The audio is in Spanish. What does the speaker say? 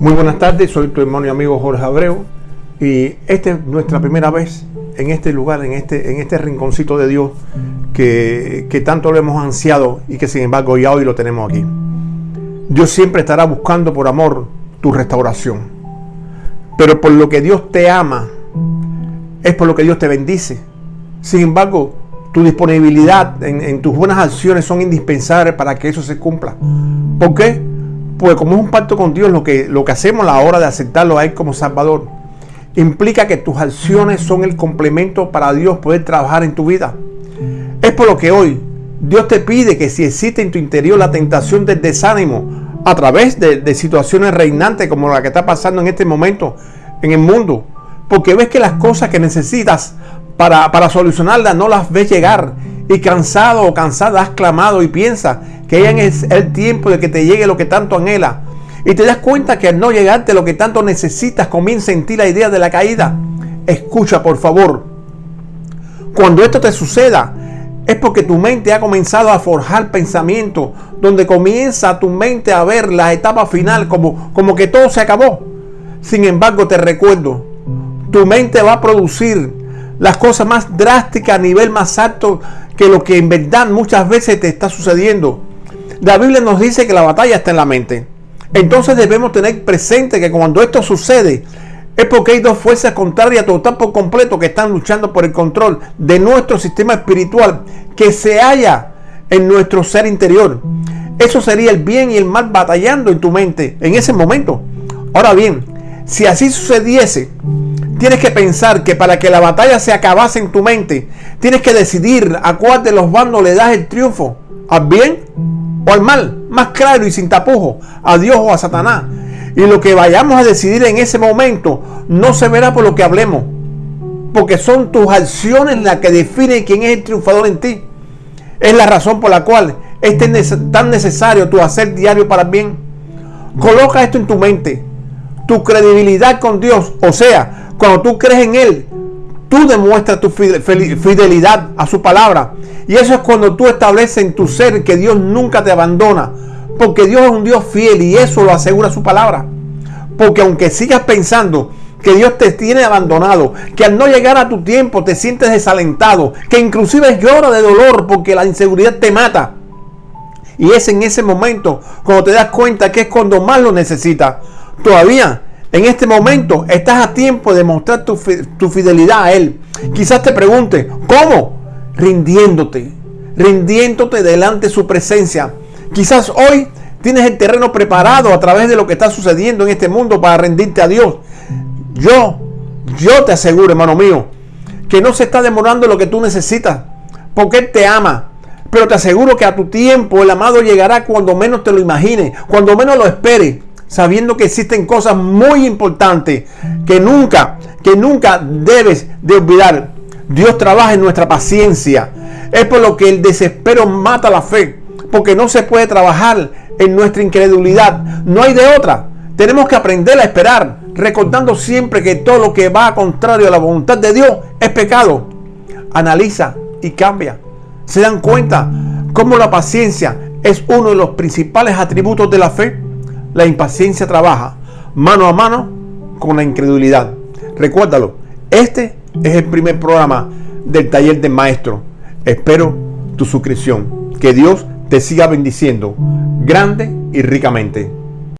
Muy buenas tardes, soy tu hermano y amigo Jorge Abreu y esta es nuestra primera vez en este lugar, en este, en este rinconcito de Dios que, que tanto lo hemos ansiado y que sin embargo ya hoy lo tenemos aquí. Dios siempre estará buscando por amor tu restauración, pero por lo que Dios te ama es por lo que Dios te bendice. Sin embargo, tu disponibilidad en, en tus buenas acciones son indispensables para que eso se cumpla. ¿Por qué? Pues como es un pacto con Dios, lo que, lo que hacemos a la hora de aceptarlo a Él como Salvador, implica que tus acciones son el complemento para Dios poder trabajar en tu vida. Es por lo que hoy Dios te pide que si existe en tu interior la tentación del desánimo a través de, situaciones reinantes como la que está pasando en este momento en el mundo, porque ves que las cosas que necesitas para, para solucionarlas no las ves llegar y cansado o cansada has clamado y piensas que ya es el tiempo de que te llegue lo que tanto anhela. Y te das cuenta que al no llegarte lo que tanto necesitas, comienza en ti la idea de la caída. Escucha, por favor. Cuando esto te suceda, es porque tu mente ha comenzado a forjar pensamientos donde comienza tu mente a ver la etapa final como, como que todo se acabó. Sin embargo, te recuerdo, tu mente va a producir las cosas más drásticas a nivel más alto que lo que en verdad muchas veces te está sucediendo. La Biblia nos dice que la batalla está en la mente. Entonces debemos tener presente que cuando esto sucede es porque hay dos fuerzas contrarias total por completo que están luchando por el control de nuestro sistema espiritual que se halla en nuestro ser interior. Eso sería el bien y el mal batallando en tu mente en ese momento. Ahora bien, si así sucediese, tienes que pensar que para que la batalla se acabase en tu mente, tienes que decidir a cuál de los bandos le das el triunfo, al bien o al mal, más claro y sin tapujo, a Dios o a Satanás. Y lo que vayamos a decidir en ese momento no se verá por lo que hablemos, porque son tus acciones las que definen quién es el triunfador en ti. Es la razón por la cual es tan necesario tu hacer diario para el bien. Coloca esto en tu mente. Tu credibilidad con Dios, o sea, cuando tú crees en Él, tú demuestras tu fidelidad a su palabra. Y eso es cuando tú estableces en tu ser que Dios nunca te abandona. Porque Dios es un Dios fiel y eso lo asegura su palabra. Porque aunque sigas pensando que Dios te tiene abandonado, que al no llegar a tu tiempo te sientes desalentado, que inclusive llora de dolor porque la inseguridad te mata. Y es en ese momento cuando te das cuenta que es cuando más lo necesitas. Todavía en este momento estás a tiempo de mostrar tu, fidelidad a Él. Quizás te pregunte, ¿cómo? Rindiéndote, rindiéndote delante de su presencia. Quizás hoy tienes el terreno preparado a través de lo que está sucediendo en este mundo para rendirte a Dios. Yo, yo te aseguro, hermano mío, que no se está demorando lo que tú necesitas, porque Él te ama. Pero te aseguro que a tu tiempo el amado llegará cuando menos te lo imagines, cuando menos lo esperes sabiendo que existen cosas muy importantes que nunca, que nunca debes de olvidar. Dios trabaja en nuestra paciencia. Es por lo que el desespero mata la fe, porque no se puede trabajar en nuestra incredulidad. No hay de otra. Tenemos que aprender a esperar, recordando siempre que todo lo que va contrario a la voluntad de Dios es pecado. Analiza y cambia. ¿Se dan cuenta cómo la paciencia es uno de los principales atributos de la fe? La impaciencia trabaja mano a mano con la incredulidad. Recuérdalo, este es el primer programa del taller del maestro. Espero tu suscripción. Que Dios te siga bendiciendo grande y ricamente.